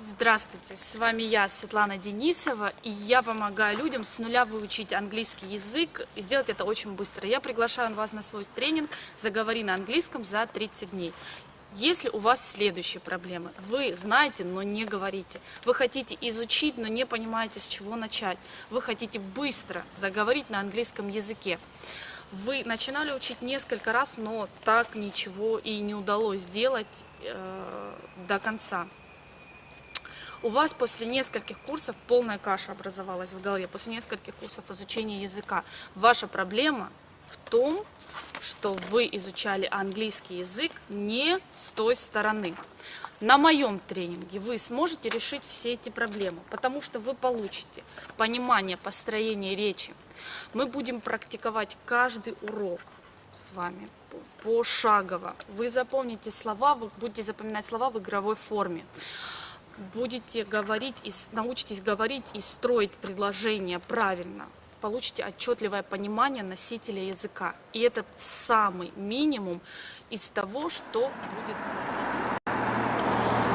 Здравствуйте, с вами я, Светлана Денисова, и я помогаю людям с нуля выучить английский язык и сделать это очень быстро. Я приглашаю вас на свой тренинг «Заговори на английском за 30 дней». Если у вас следующие проблемы, вы знаете, но не говорите, вы хотите изучить, но не понимаете, с чего начать, вы хотите быстро заговорить на английском языке, вы начинали учить несколько раз, но так ничего и не удалось сделать э, до конца у вас после нескольких курсов полная каша образовалась в голове, после нескольких курсов изучения языка. Ваша проблема в том, что вы изучали английский язык не с той стороны. На моем тренинге вы сможете решить все эти проблемы, потому что вы получите понимание построения речи. Мы будем практиковать каждый урок с вами пошагово. Вы запомните слова, вы будете запоминать слова в игровой форме будете говорить, и научитесь говорить и строить предложения правильно, получите отчетливое понимание носителя языка. И это самый минимум из того, что будет.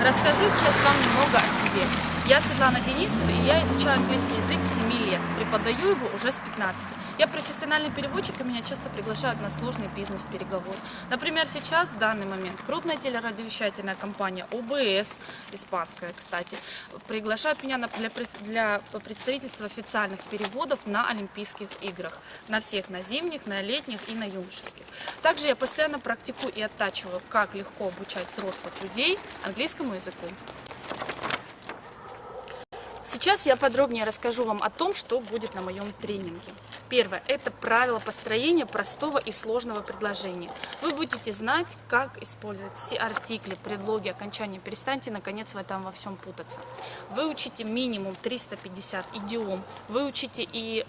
Расскажу сейчас вам немного о себе. Я Светлана Денисова, и я изучаю английский язык с 7 лет. Преподаю его уже с 15. Я профессиональный переводчик, и меня часто приглашают на сложный бизнес-переговоры. Например, сейчас, в данный момент, крупная телерадиовещательная компания ОБС, испанская, кстати, приглашает меня для, для представительства официальных переводов на Олимпийских играх. На всех, на зимних, на летних и на юношеских. Также я постоянно практикую и оттачиваю, как легко обучать взрослых людей английскому языку. Сейчас я подробнее расскажу вам о том, что будет на моем тренинге. Первое – это правило построения простого и сложного предложения. Вы будете знать, как использовать все артикли, предлоги, окончания. Перестаньте, наконец, в этом во всем путаться. Вы учите минимум 350 идиом, вы учите и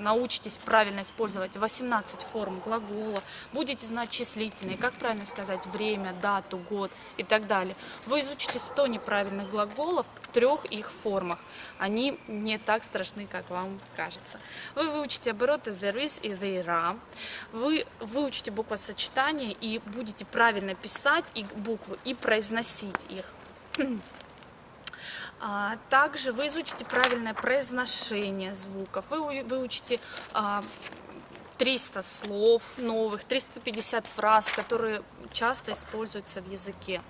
научитесь правильно использовать 18 форм глагола, будете знать числительные, как правильно сказать время, дату, год и так далее. Вы изучите 100 неправильных глаголов в трех их формах. Они не так страшны, как вам кажется. Вы выучите обороты there is и there are. Вы выучите буквосочетание и будете правильно писать их буквы и произносить их. А, также вы изучите правильное произношение звуков, вы выучите 300 а, слов новых, 350 фраз, которые часто используются в языке.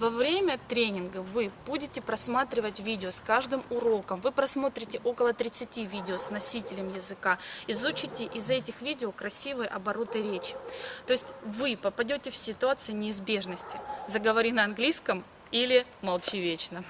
Во время тренинга вы будете просматривать видео с каждым уроком. Вы просмотрите около 30 видео с носителем языка. Изучите из этих видео красивые обороты речи. То есть вы попадете в ситуацию неизбежности. Заговори на английском или молчи вечно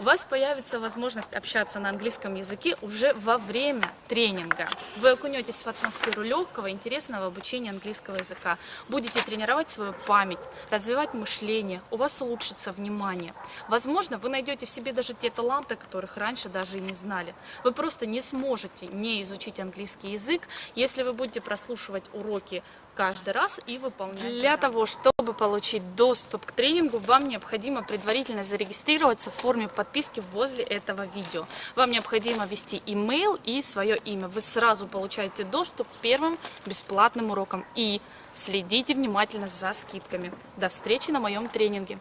у вас появится возможность общаться на английском языке уже во время тренинга. Вы окунетесь в атмосферу легкого, интересного обучения английского языка. Будете тренировать свою память, развивать мышление, у вас улучшится внимание. Возможно, вы найдете в себе даже те таланты, которых раньше даже и не знали. Вы просто не сможете не изучить английский язык, если вы будете прослушивать уроки каждый раз и выполнять. Для того, чтобы получить доступ к тренингу, вам необходимо предварительно зарегистрироваться в форме подписки возле этого видео. Вам необходимо ввести email и свое имя. Вы сразу получаете доступ к первым бесплатным урокам. И следите внимательно за скидками. До встречи на моем тренинге.